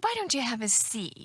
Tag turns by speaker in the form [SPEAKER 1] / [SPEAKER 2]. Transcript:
[SPEAKER 1] Why don't you have a seat?